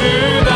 to the